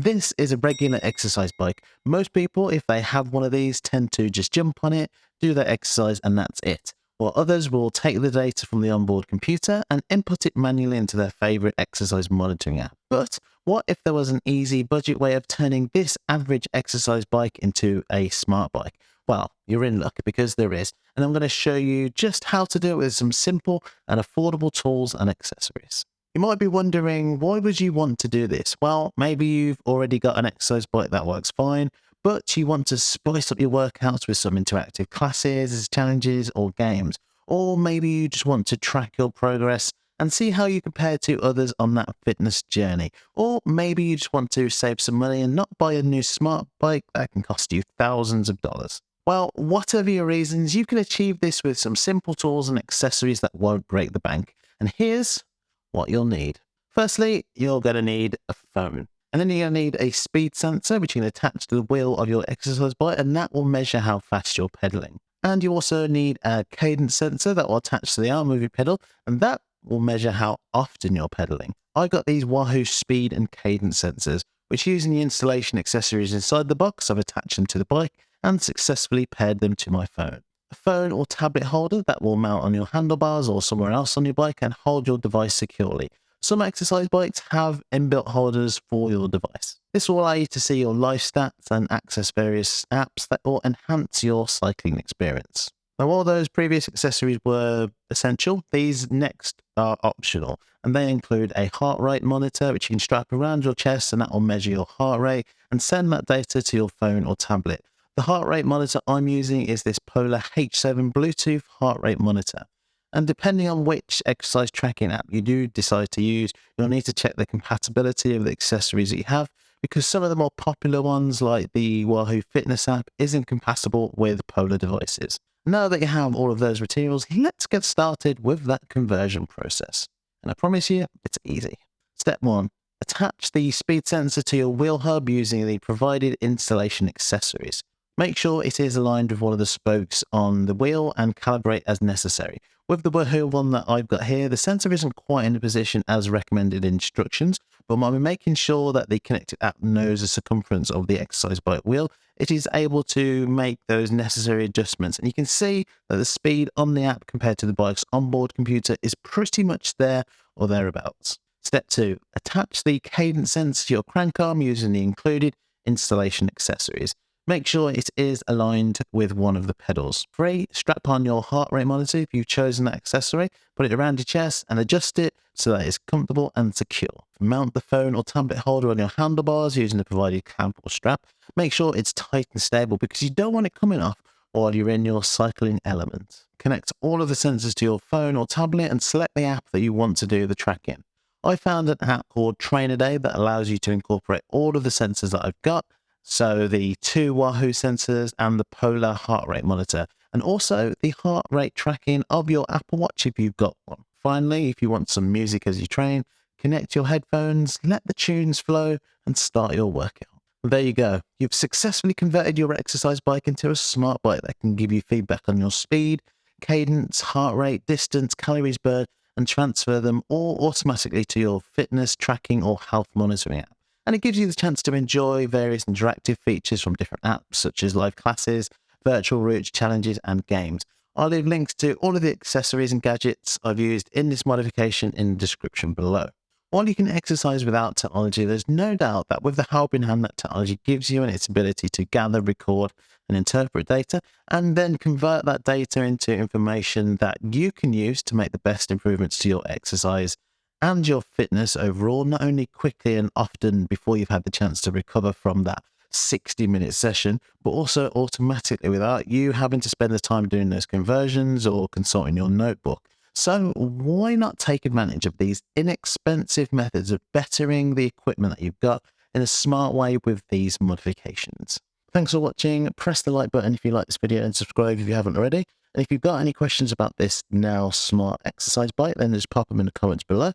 This is a regular exercise bike. Most people, if they have one of these, tend to just jump on it, do their exercise, and that's it. While others will take the data from the onboard computer and input it manually into their favorite exercise monitoring app. But what if there was an easy budget way of turning this average exercise bike into a smart bike? Well, you're in luck because there is, and I'm going to show you just how to do it with some simple and affordable tools and accessories. You might be wondering, why would you want to do this? Well, maybe you've already got an exercise bike that works fine, but you want to spice up your workouts with some interactive classes, challenges, or games. Or maybe you just want to track your progress and see how you compare to others on that fitness journey. Or maybe you just want to save some money and not buy a new smart bike that can cost you thousands of dollars. Well, whatever your reasons, you can achieve this with some simple tools and accessories that won't break the bank. And here's what you'll need. Firstly, you're going to need a phone. And then you're going to need a speed sensor, which you can attach to the wheel of your exercise bike, and that will measure how fast you're pedaling. And you also need a cadence sensor that will attach to the arm of your pedal, and that will measure how often you're pedaling. I got these Wahoo speed and cadence sensors, which using the installation accessories inside the box, I've attached them to the bike, and successfully paired them to my phone. A phone or tablet holder that will mount on your handlebars or somewhere else on your bike and hold your device securely. Some exercise bikes have inbuilt holders for your device. This will allow you to see your life stats and access various apps that will enhance your cycling experience. Now, while those previous accessories were essential, these next are optional, and they include a heart rate monitor, which you can strap around your chest, and that will measure your heart rate and send that data to your phone or tablet. The heart rate monitor I'm using is this Polar H7 Bluetooth heart rate monitor. And depending on which exercise tracking app you do decide to use, you'll need to check the compatibility of the accessories that you have because some of the more popular ones like the Wahoo Fitness app isn't compatible with Polar devices. Now that you have all of those materials, let's get started with that conversion process. And I promise you, it's easy. Step one, attach the speed sensor to your wheel hub using the provided installation accessories. Make sure it is aligned with one of the spokes on the wheel and calibrate as necessary. With the Wahoo one that I've got here, the sensor isn't quite in the position as recommended instructions, but by making sure that the connected app knows the circumference of the exercise bike wheel, it is able to make those necessary adjustments. And you can see that the speed on the app compared to the bike's onboard computer is pretty much there or thereabouts. Step two, attach the cadence sensor to your crank arm using the included installation accessories. Make sure it is aligned with one of the pedals. Three, strap on your heart rate monitor if you've chosen that accessory, put it around your chest and adjust it so that it's comfortable and secure. Mount the phone or tablet holder on your handlebars using the provided clamp or strap. Make sure it's tight and stable because you don't want it coming off while you're in your cycling element. Connect all of the sensors to your phone or tablet and select the app that you want to do the tracking. I found an app called TrainerDay that allows you to incorporate all of the sensors that I've got so the two Wahoo sensors and the Polar heart rate monitor, and also the heart rate tracking of your Apple Watch if you've got one. Finally, if you want some music as you train, connect your headphones, let the tunes flow, and start your workout. Well, there you go. You've successfully converted your exercise bike into a smart bike that can give you feedback on your speed, cadence, heart rate, distance, calories burned, and transfer them all automatically to your fitness tracking or health monitoring app and it gives you the chance to enjoy various interactive features from different apps such as live classes, virtual routes, challenges, and games. I'll leave links to all of the accessories and gadgets I've used in this modification in the description below. While you can exercise without technology, there's no doubt that with the help in hand that technology gives you and its ability to gather, record, and interpret data, and then convert that data into information that you can use to make the best improvements to your exercise and your fitness overall, not only quickly and often before you've had the chance to recover from that 60 minute session, but also automatically without you having to spend the time doing those conversions or consulting your notebook. So, why not take advantage of these inexpensive methods of bettering the equipment that you've got in a smart way with these modifications? Thanks for watching. Press the like button if you like this video and subscribe if you haven't already. And if you've got any questions about this now smart exercise bike, then just pop them in the comments below.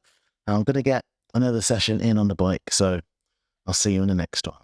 I'm going to get another session in on the bike, so I'll see you in the next one.